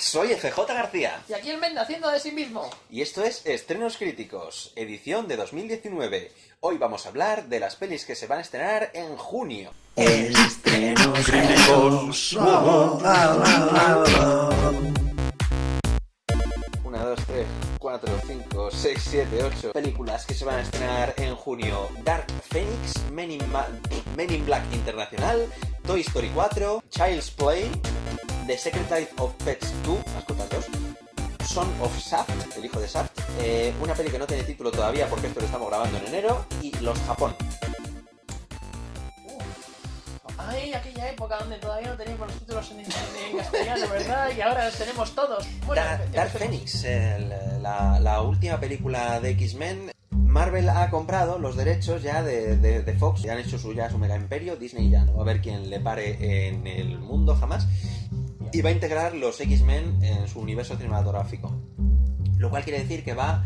soy FJ García. Y aquí el Menda haciendo de sí mismo. Y esto es Estrenos Críticos, edición de 2019. Hoy vamos a hablar de las pelis que se van a estrenar en junio. Estrenos críticos. 4, 5, 6, 7, 8 películas que se van a estrenar en junio. Dark Phoenix, Men in, Ma Men in Black Internacional, Toy Story 4, Child's Play, The Secret Life of Pets 2, mascotas 2, Son of Shaft, el hijo de Shaft, eh, una peli que no tiene título todavía porque esto lo estamos grabando en enero, y Los Japón, Ay, aquella época donde todavía no teníamos los títulos en, castellano, ¿verdad? Y ahora los tenemos todos. Bueno, Dark. Phoenix, la, la última película de X-Men. Marvel ha comprado los derechos ya de, de- de Fox, ya han hecho su, ya su mega imperio, Disney ya no va a haber quien le pare en el mundo jamás, y va a integrar los X-Men en su universo cinematográfico. Lo cual quiere decir que va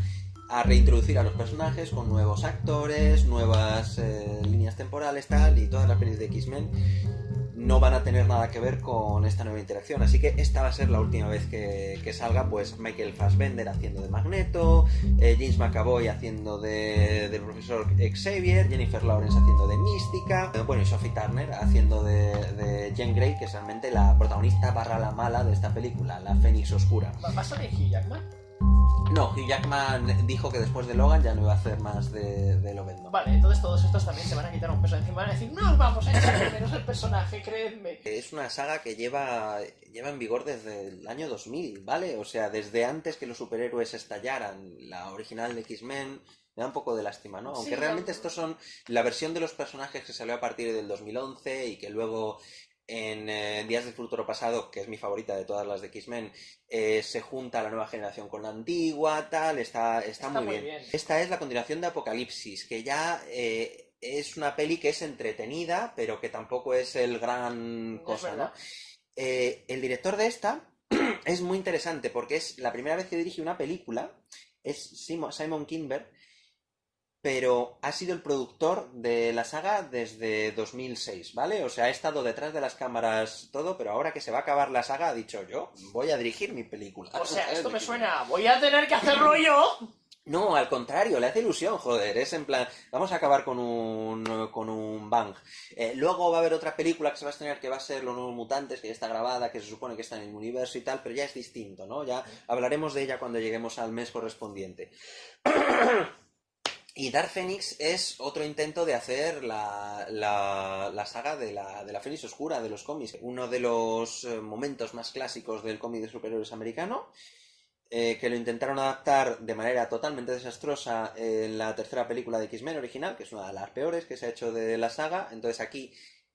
a reintroducir a los personajes con nuevos actores, nuevas eh, líneas temporales, tal, y todas las pelis de X-Men no van a tener nada que ver con esta nueva interacción. Así que esta va a ser la última vez que, salga, pues Michael Fassbender haciendo de Magneto, eh, James McAvoy haciendo de, del profesor Xavier, Jennifer Lawrence haciendo de Mística, eh, bueno, y Sophie Turner haciendo de, de Jean Grey, que es realmente la protagonista barra la mala de esta película, la Fénix Oscura. ¿Va va a Hugh Jackman? No, Hugh Jackman dijo que después de Logan ya no iba a hacer más de, de Lobezno. Vale, entonces todos estos también se van a quitar un peso de encima. Van a decir, no os vamos a echar de menos el personaje, creedme. Es una saga que lleva, lleva en vigor desde el año 2000, ¿vale? O sea, desde antes que los superhéroes estallaran, la original de X-Men, me da un poco de lástima, ¿no? Aunque Sí, realmente estos son la versión de los personajes que salió a partir del 2011 y que luego en eh, Días del Futuro Pasado, que es mi favorita de todas las de X-Men, eh, se junta la nueva generación con la antigua, tal, está, está, Está muy, muy bien. bien. Esta es la continuación de Apocalipsis, que ya... eh, es una peli que es entretenida, pero que tampoco es el gran cosa, ¿no? el director de esta es muy interesante porque es la primera vez que dirige una película, es Simo- Simon Kinberg, pero ha sido el productor de la saga desde 2006, ¿vale? O sea, ha estado detrás de las cámaras todo, pero ahora que se va a acabar la saga ha dicho yo, voy a dirigir mi película. O sea, esto me suena, voy a tener que hacerlo yo. No, al contrario, le hace ilusión, joder. Es en plan, vamos a acabar con un, con un bang. Eh, luego va a haber otra película que se va a estrenar que va a ser Los Nuevos Mutantes, que ya está grabada, que se supone que está en el universo y tal, pero ya es distinto, ¿no? Ya hablaremos de ella cuando lleguemos al mes correspondiente. Y Dark Phoenix es otro intento de hacer la, la, la saga de la, de la Fénix Oscura de los cómics. Uno de los eh, momentos más clásicos del cómic de superhéroes americano eh, que lo intentaron adaptar de manera totalmente desastrosa en la tercera película de X-Men original, que es una de las peores que se ha hecho de la saga. Entonces aquí,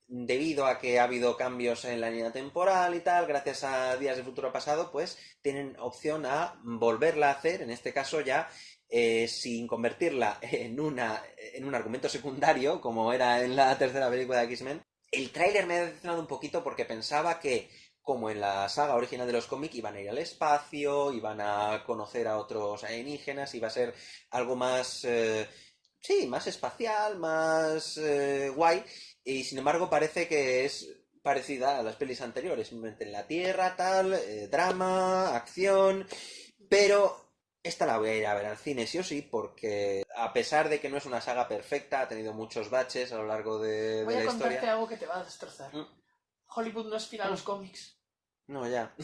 debido a que ha habido cambios en la línea temporal y tal, gracias a Días de Futuro Pasado, pues tienen opción a volverla a hacer, en este caso ya eh, sin convertirla en, una, en un argumento secundario, como era en la tercera película de X-Men. El tráiler me ha decepcionado un poquito porque pensaba que como en la saga original de los cómics, iban a ir al espacio, iban a conocer a otros alienígenas, iba a ser algo más, eh, sí, más espacial, más eh, guay, y sin embargo parece que es parecida a las pelis anteriores, simplemente en la Tierra, tal, drama, acción, pero esta la voy a ir a ver al cine sí o sí, porque a pesar de que no es una saga perfecta, ha tenido muchos baches a lo largo de, de Voy la a contarte historia. algo que te va a destrozar. Mm. Hollywood no es fiel a los cómics. No, ya.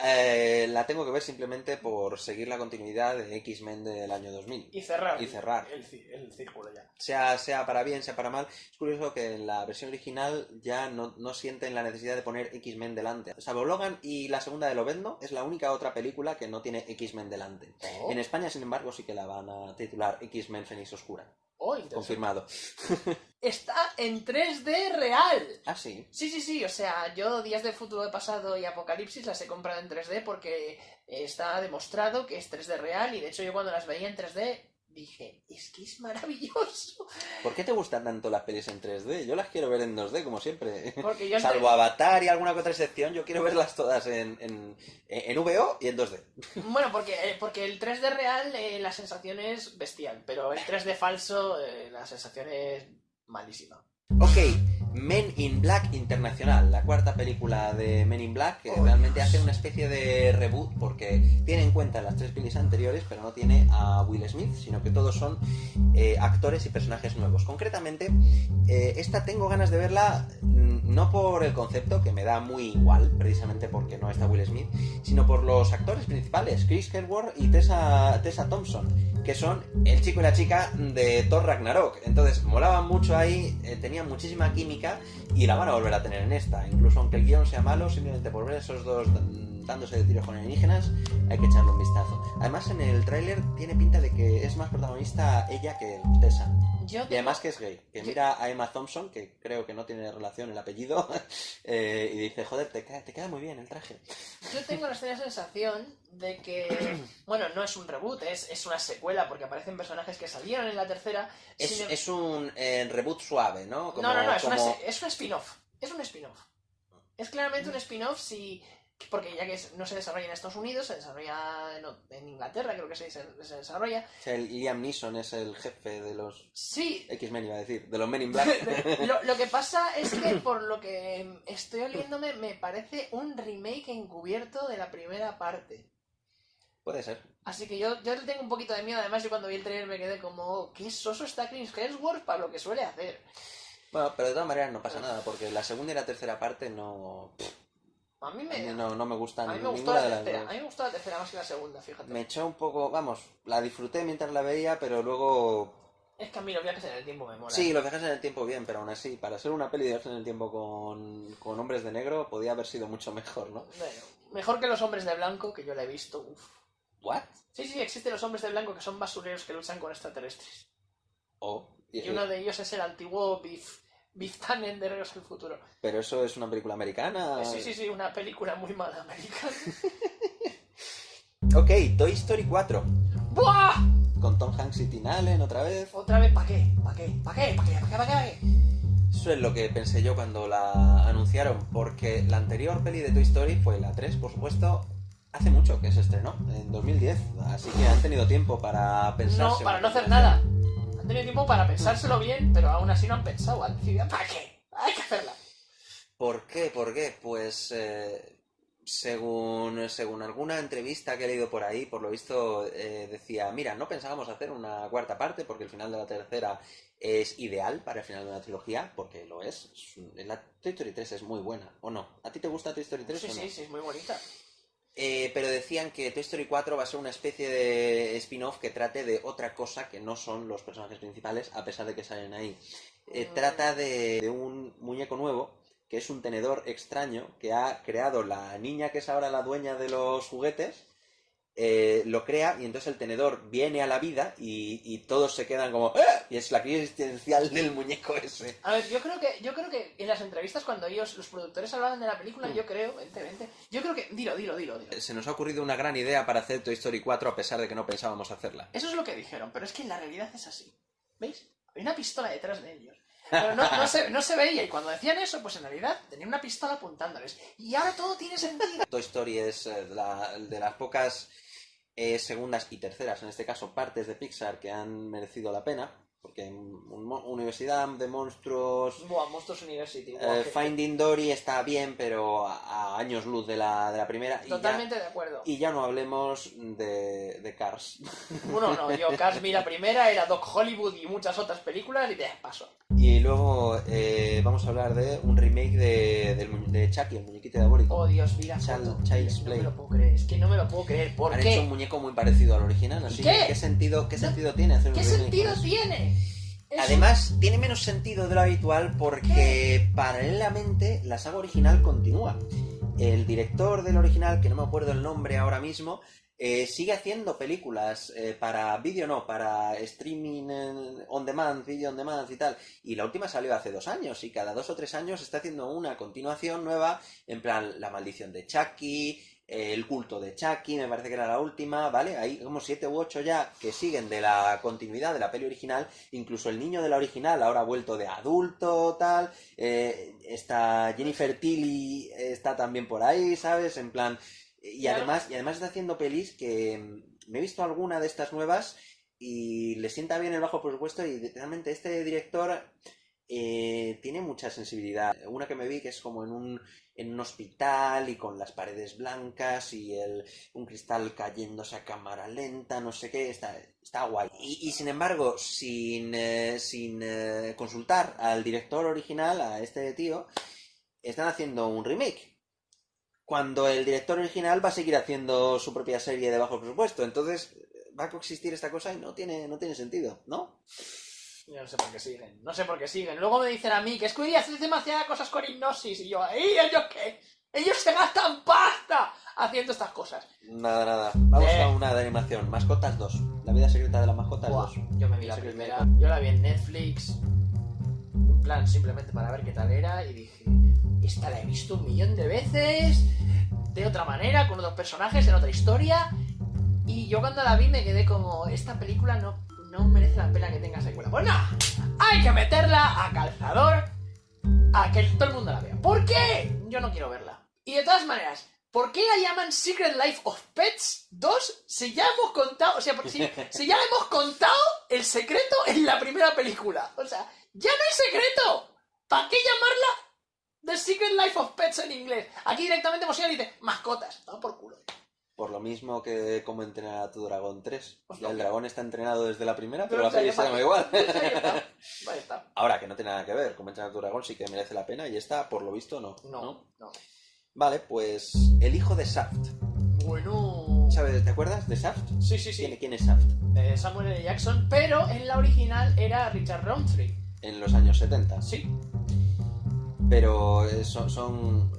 Eh, la tengo que ver simplemente por seguir la continuidad de X-Men del año 2000. Y cerrar. Y cerrar. El, círculo ya. Sea, sea para bien, sea para mal. Es curioso que en la versión original ya no, no sienten la necesidad de poner X-Men delante. Salvo Logan y la segunda de Lobezno, es la única otra película que no tiene X-Men delante. Oh, En España, sin embargo, sí que la van a titular X-Men Fénix Oscura. Oh. Confirmado. Está en 3D real. Ah, sí. Sí, sí, sí, o sea, yo Días del Futuro Pasado y Apocalipsis las he comprado en 3D porque está demostrado que es 3D real y de hecho yo cuando las veía en 3D dije, es que es maravilloso. ¿Por qué te gustan tanto las pelis en 3D? Yo las quiero ver en 2D, como siempre. Porque yo Salvo Avatar y alguna que otra excepción, yo quiero verlas todas en, en, en VO y en 2D. Bueno, porque, eh, porque el 3D real eh, la sensación es bestial, pero el 3D falso eh, la sensación es malísima. Ok, Men in Black Internacional, la cuarta película de Men in Black, que Oh, realmente Dios. hace una especie de reboot porque tiene en cuenta las tres pelis anteriores, pero no tiene a Will Smith, sino que todos son eh, actores y personajes nuevos. Concretamente, eh, esta tengo ganas de verla mm, no por el concepto, que me da muy igual, precisamente porque no está Will Smith, sino por los actores principales, Chris Hemsworth y Tessa, Tessa Thompson, que son el chico y la chica de Thor Ragnarok. Entonces, molaban mucho ahí, eh, tenían muchísima química y la van a volver a tener en esta. Incluso aunque el guion sea malo, simplemente por ver esos dos dándose de tiros con alienígenas, hay que echarle un vistazo. Además, en el tráiler tiene pinta de que es más protagonista ella que Tessa. Yo Y además que es gay, que mira a Emma Thompson, que creo que no tiene relación el apellido, eh, y dice, joder, te queda, te queda muy bien el traje. Yo tengo la sensación de que, bueno, no es un reboot, es, es una secuela porque aparecen personajes que salieron en la tercera. Es, es un eh, reboot suave, ¿no? Como- no, no, no, es, como- es un spin-off. Es un spin-off. Es claramente un spin-off si... Porque ya que no se desarrolla en Estados Unidos, se desarrolla en, en Inglaterra, creo que se, se- se desarrolla. o sea, el Liam Neeson es el jefe de los Sí, X-Men, iba a decir, de los Men in Black. lo, lo que pasa es que por lo que estoy oliéndome me parece un remake encubierto de la primera parte. Puede ser. Así que yo, yo le tengo un poquito de miedo. Además, yo cuando vi el trailer me quedé como, "Oh, qué soso está Chris Hemsworth para lo que suele hacer. Bueno, pero de todas maneras no pasa nada, porque la segunda y la tercera parte no... A mí a me, mí no, no me a gustan mí me gustó la de las tercera. A mí me gustó la tercera más que la segunda, fíjate. Me echó un poco, vamos, la disfruté mientras la veía, pero luego Es que a mí los viajes en el tiempo me molan. Sí, los viajes en el tiempo bien, pero aún así, para ser una peli de viajes en el tiempo con, con hombres de negro, podía haber sido mucho mejor, ¿no? Bueno, mejor que los hombres de blanco, que yo la he visto. Uf. ¿What? Sí, sí, existen los hombres de blanco que son basureros que luchan con extraterrestres. Oh, y- Y uno de ellos es el antiguo Biff, Biff Tannen de Regreso al Futuro. Pero eso es una película americana. Sí, sí, sí, una película muy mala americana. Ok, Toy Story 4, ¡Buah! con Tom Hanks y Tim Allen otra vez. Otra vez, ¿para qué? ¿Para qué? ¿Para qué? ¿Para qué? ¿Para qué? ¿Para qué? ¿Para qué? Eso es lo que pensé yo cuando la anunciaron, porque la anterior peli de Toy Story fue la 3, por supuesto, hace mucho que se estrenó, en 2010, así que han tenido tiempo para pensarse. No, para no hacer nada. Tenido tiempo para pensárselo bien, pero aún así no han pensado. Han decidido, ¿para qué? Hay que hacerla. ¿Por qué? ¿Por qué? Pues eh, según, según alguna entrevista que he leído por ahí, por lo visto eh, decía, mira, no pensábamos hacer una cuarta parte porque el final de la tercera es ideal para el final de una trilogía, porque lo es. La Toy Story 3 es muy buena, ¿o no? ¿A ti te gusta Toy Story 3 Sí, o no? sí, sí, es muy bonita. Eh, pero decían que Toy Story 4 va a ser una especie de spin-off que trate de otra cosa que no son los personajes principales, a pesar de que salen ahí. Eh, Mm. trata de, de un muñeco nuevo, que es un tenedor extraño que ha creado la niña que es ahora la dueña de los juguetes. Eh, lo crea y entonces el tenedor viene a la vida y, y todos se quedan como "¡Ah!", y es la crisis existencial del muñeco ese. A ver, yo creo que yo creo que en las entrevistas cuando ellos, los productores hablaban de la película, Mm. yo creo, vente, yo creo que... Dilo, dilo, dilo, dilo. Se nos ha ocurrido una gran idea para hacer Toy Story 4 a pesar de que no pensábamos hacerla. Eso es lo que dijeron, pero es que en la realidad es así. ¿Veis? Hay una pistola detrás de ellos. Pero no, no se, no se veía y cuando decían eso, pues en realidad tenían una pistola apuntándoles. Y ahora todo tiene sentido. Toy Story es eh, la- de las pocas eh, segundas y terceras, en este caso, partes de Pixar que han merecido la pena. Porque un mo- Universidad de Monstruos, Buah, Monsters University. eh, buah, Finding Dory está bien, pero a, a años luz de la, de la primera. Ya, Totalmente de acuerdo. y ya no hablemos de, de Cars. Uno no, yo Cars vi la primera, era Doc Hollywood y muchas otras películas y de paso. Y luego eh, vamos a hablar de un remake de, del mu- de Chucky, el muñequito diabólico. Oh Dios, mira. Child-. Child's no Play. me lo puedo creer, es que no me lo puedo creer. ¿Por Han qué? hecho un muñeco muy parecido al original, así qué? que ¿qué sentido, qué sentido tiene hacer un ¿Qué remake sentido tiene? Además, tiene menos sentido de lo habitual porque paralelamente la saga original continúa. El director del original, que no me acuerdo el nombre ahora mismo, eh, sigue haciendo películas eh, para vídeo, no, para streaming eh, on demand, video on demand y tal. Y la última salió hace dos años y cada dos o tres años está haciendo una continuación nueva, en plan La maldición de Chucky, El culto de Chucky, me parece que era la última, ¿vale? Hay como siete u ocho ya que siguen de la continuidad de la peli original, incluso el niño de la original ahora ha vuelto de adulto, tal, eh, está Jennifer Tilly eh, está también por ahí, ¿sabes? En plan, y Claro. además, y además está haciendo pelis que mm, me he visto alguna de estas nuevas y le sienta bien el bajo presupuesto y realmente este director eh, tiene mucha sensibilidad. Una que me vi que es como en un, en un hospital y con las paredes blancas y el, un cristal cayéndose a cámara lenta, no sé qué, está, está guay. Y, sin embargo, sin, eh, sin eh, consultar al director original, a este tío, están haciendo un remake. Cuando el director original va a seguir haciendo su propia serie de bajo presupuesto. Entonces va a coexistir esta cosa y no tiene, no tiene sentido, ¿no? Yo no sé por qué siguen, no sé por qué siguen. Luego me dicen a mí que es que hoy día haces demasiadas cosas con hipnosis y yo, ¿y ellos qué? Ellos se gastan pasta haciendo estas cosas. Nada, nada. Vamos Eh. a una de animación. Mascotas 2. La vida secreta de las mascotas Buah, 2. yo me vi la primera, yo la vi en Netflix, en plan simplemente para ver qué tal era y dije, esta la he visto un millón de veces, de otra manera, con otros personajes, en otra historia, y yo cuando la vi me quedé como, esta película no, no merece la pena que tenga secuela. Pues nada, hay que meterla a calzador, a que todo el mundo la vea. ¿Por qué? Yo no quiero verla. Y de todas maneras, ¿Por qué la llaman Secret Life of Pets 2 si ya hemos contado, o sea, si, ya hemos contado el secreto en la primera película? O sea, ya no hay secreto. ¿Para qué llamarla The Secret Life of Pets en inglés? Aquí directamente Mosina dice mascotas. No, por culo. Por lo mismo que como entrenar a tu dragón 3. Pues Ya el dragón está entrenado desde la primera, pero Pero la ya se llama igual. Ahí está. Ahora, que no tiene nada que ver. Como entrenar a tu dragón sí que merece la pena y esta, por lo visto, no. No, no. Vale, pues el hijo de Shaft. Bueno. ¿Sabes? ¿Te acuerdas de Shaft? Sí, sí, ¿Quién, sí. quién es Shaft? Eh, Samuel L. Jackson, pero en la original era Richard Roundtree. En los años 70. Sí. Pero eh, son, son,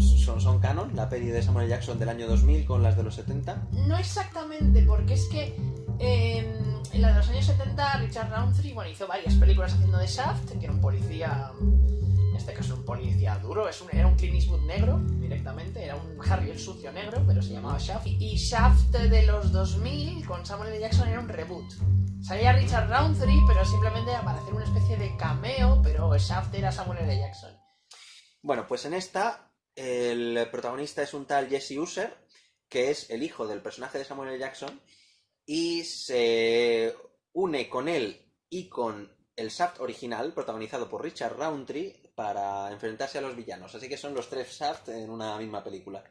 son, son canon, la peli de Samuel L. Jackson del año 2000 con las de los 70. No exactamente, porque es que eh, en la de los años 70 Richard Roundtree bueno, hizo varias películas haciendo de Shaft, que era un policía, en este caso un policía duro, es un, era un Clint Eastwood negro directamente, era un Harry el sucio negro, pero se llamaba Shaft. Y Shaft de los 2000 con Samuel L. Jackson era un reboot. Salía Richard Roundtree, pero simplemente para hacer una especie de cameo, pero Shaft era Samuel L. Jackson. Bueno, pues en esta el protagonista es un tal Jesse User, que es el hijo del personaje de Samuel L. Jackson, y se une con él y con el Shaft original, protagonizado por Richard Roundtree, para enfrentarse a los villanos. Así que son los tres Shaft en una misma película.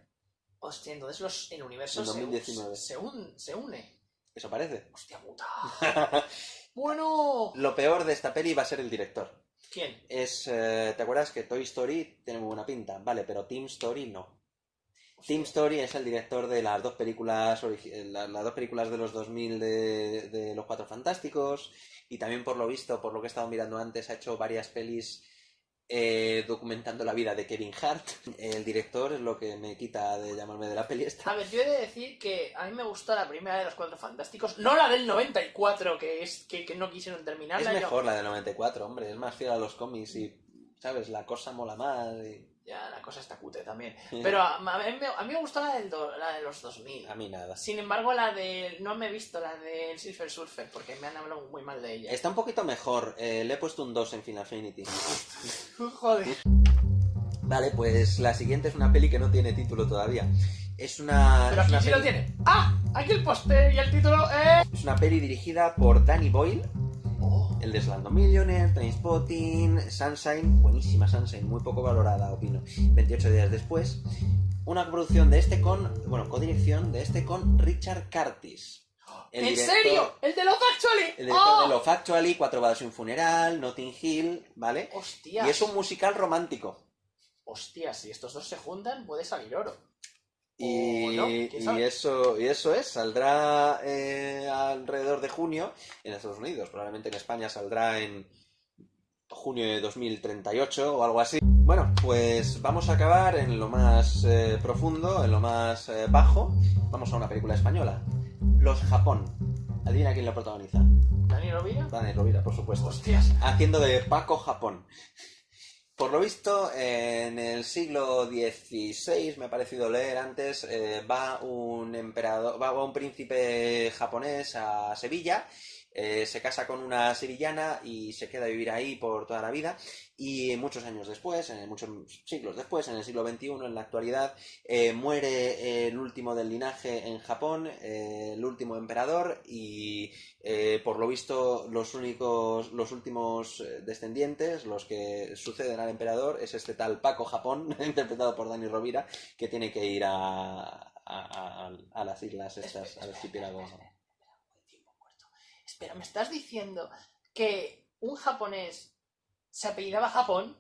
Hostia, entonces los, el universo En se, 2019. se, un- se une. ¿Eso parece? Hostia puta. bueno. Lo peor de esta peli va a ser el director. ¿Quién? Es, eh, ¿te acuerdas que Toy Story tiene muy buena pinta? Vale, pero Team Story no. Team Story es el director de las dos películas eh, la- las dos películas de los 2000 de, de Los Cuatro Fantásticos y también por lo visto, por lo que he estado mirando antes, ha hecho varias pelis eh, documentando la vida de Kevin Hart. El director es lo que me quita de llamarme de la peli esta. A ver, yo he de decir que a mí me gustó la primera de los Cuatro Fantásticos, no la del 94, que es que, que no quisieron Es terminarla. yo- mejor la de 94, hombre, es más fiel a los cómics y, ¿sabes? La cosa mola más y... Ya, la cosa está cute también. Pero a, a mí, me- a mí me gustó la, del do- la de los 2000. A mí nada. Sin embargo, la de... No me he visto la del Silver Surfer, porque me han hablado muy mal de ella. Está un poquito mejor, eh, le he puesto un 2 en Final Fantasy. Joder. Vale, pues la siguiente es una peli que no tiene título todavía. Es una, Pero aquí una sí lo tiene. ¡Ah! Aquí el póster y el título es... Es una peli dirigida por Danny Boyle, el de Slumdog Millionaire, Trainspotting, Sunshine, buenísima Sunshine, muy poco valorada, opino. 28 días después. Una producción de este con, bueno, codirección de este con Richard Curtis. el ¿En director- serio? ¿El de Love Actually? El director ¡Oh! de Love Actually, Cuatro bodas y un funeral, Notting Hill, ¿vale? Hostias. Y es un musical romántico. Hostias, si estos dos se juntan, puede salir oro. Y, no, eso, y eso es, saldrá eh, alrededor de junio en Estados Unidos. Probablemente en España saldrá en junio de 2038 o algo así. Bueno, pues vamos a acabar en lo más eh, profundo, en lo más eh, bajo. Vamos a una película española. Los Japón. Adivina quién lo protagoniza. ¿Dani Rovira? Dani Rovira, por supuesto. Hostias. Haciendo de Paco Japón. Por lo visto, en el siglo XVI, me ha parecido leer antes, eh, va un emperador, va un príncipe japonés a Sevilla, eh, se casa con una sevillana y se queda a vivir ahí por toda la vida. Y muchos años después, en muchos siglos después, en el siglo XXI, en la actualidad, eh, muere el último del linaje en Japón, eh, el último emperador, y eh, por lo visto los únicos, los últimos eh, descendientes, los que suceden al emperador, es este tal Paco Japón, interpretado por Dani Rovira, que tiene que ir a, a, las islas estas, archipiélago. Espera, ¿me estás diciendo que un japonés se apellidaba Japón?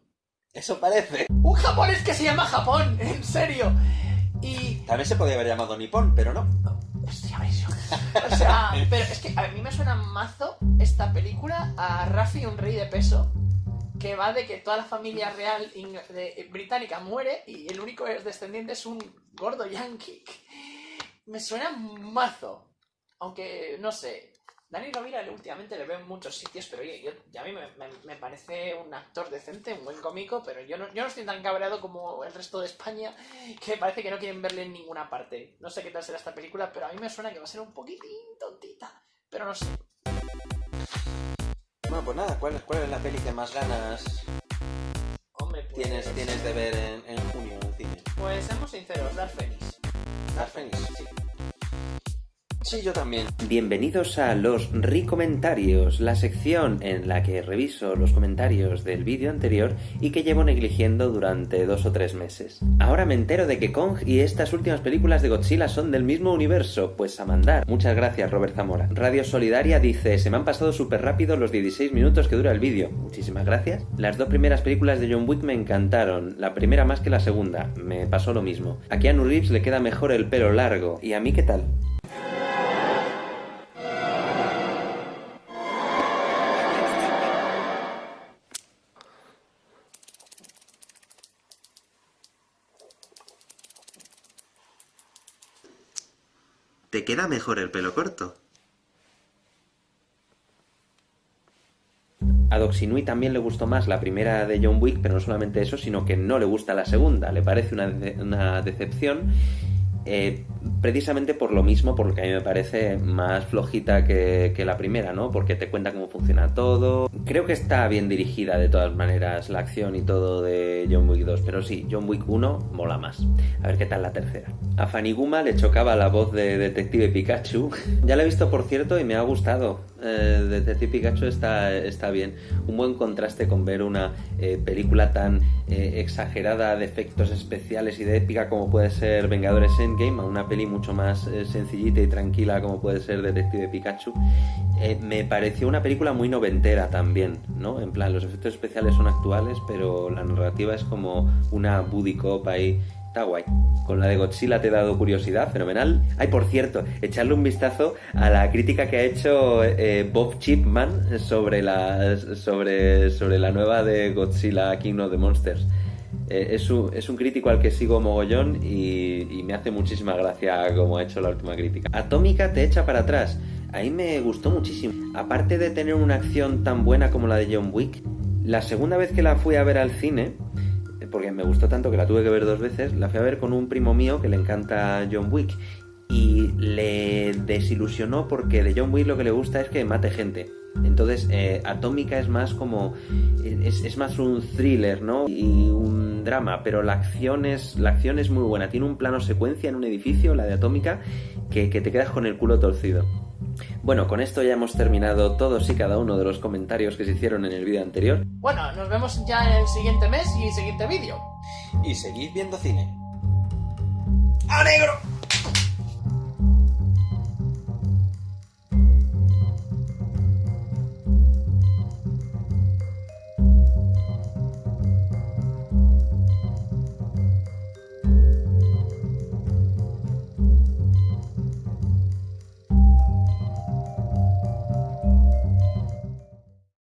Eso parece. ¡Un japonés que se llama Japón! ¡En serio! Y... También se podría haber llamado Nippon, pero no. Hostia, O sea, pero es que a mí me suena mazo esta película a Rafi, un rey de peso, que va de que toda la familia real británica muere y el único descendiente es un gordo yankee. Me suena mazo. Aunque, no sé. Dani Rovira últimamente le veo en muchos sitios, pero oye, yo, a mí me, me- me parece un actor decente, un buen cómico, pero yo no, yo no estoy tan cabreado como el resto de España, que parece que no quieren verle en ninguna parte. No sé qué tal será esta película, pero a mí me suena que va a ser un poquitín tontita. Pero no sé. Bueno, pues nada, ¿cuál, cuál es la peli que más ganas Hombre, pues... tienes, tienes de ver en, en junio en cine? Pues seamos sinceros, Dark Phoenix. Dark Phoenix, sí. Sí, yo también. Bienvenidos a los Recomentarios, la sección en la que reviso los comentarios del vídeo anterior y que llevo negligiendo durante dos o tres meses. Ahora me entero de que Kong y estas últimas películas de Godzilla son del mismo universo, pues a mandar. Muchas gracias, Robert Zamora. Radio Solidaria dice, se me han pasado súper rápido los 16 minutos que dura el vídeo. Muchísimas gracias. Las dos primeras películas de John Wick me encantaron, la primera más que la segunda, me pasó lo mismo. A Keanu Reeves le queda mejor el pelo largo. ¿Y a mí qué tal? ¿Te queda mejor el pelo corto? A Doxinui también le gustó más la primera de John Wick, pero no solamente eso, sino que no le gusta la segunda, le parece una, de- una decepción, eh, precisamente por lo mismo, porque a mí me parece más flojita que, que la primera, ¿no? Porque te cuenta cómo funciona todo. Creo que está bien dirigida de todas maneras la acción y todo de John Wick 2, pero sí, John Wick 1 mola más. A ver qué tal la tercera. A Faniguma le chocaba la voz de Detective Pikachu. ya la he visto, por cierto, y me ha gustado. Eh, Detective Pikachu está, está bien. Un buen contraste con ver una eh, película tan eh, exagerada de efectos especiales y de épica como puede ser Vengadores Endgame, a una peli mucho más sencillita y tranquila como puede ser Detective Pikachu. Me pareció una película muy noventera también, ¿no? En plan, los efectos especiales son actuales, pero la narrativa es como una buddy cop ahí. Está guay. Con la de Godzilla te he dado curiosidad, fenomenal. Ay, por cierto, echarle un vistazo a la crítica que ha hecho eh, Bob Chipman sobre la, sobre, sobre la nueva de Godzilla King of the Monsters. Eh, es, un, es un crítico al que sigo mogollón y, y me hace muchísima gracia como ha hecho la última crítica. Atómica te echa para atrás. Ahí me gustó muchísimo. Aparte de tener una acción tan buena como la de John Wick, la segunda vez que la fui a ver al cine, porque me gustó tanto que la tuve que ver dos veces, la fui a ver con un primo mío que le encanta John Wick y le desilusionó porque de John Wick lo que le gusta es que mate gente. Entonces, eh, Atómica es más como. Es, es más un thriller, ¿no? Y un drama, pero la acción, es, la acción es muy buena. Tiene un plano secuencia en un edificio, la de Atómica, que, que te quedas con el culo torcido. Bueno, con esto ya hemos terminado todos y cada uno de los comentarios que se hicieron en el vídeo anterior. Bueno, nos vemos ya en el siguiente mes y siguiente vídeo. Y seguid viendo cine. ¡A negro!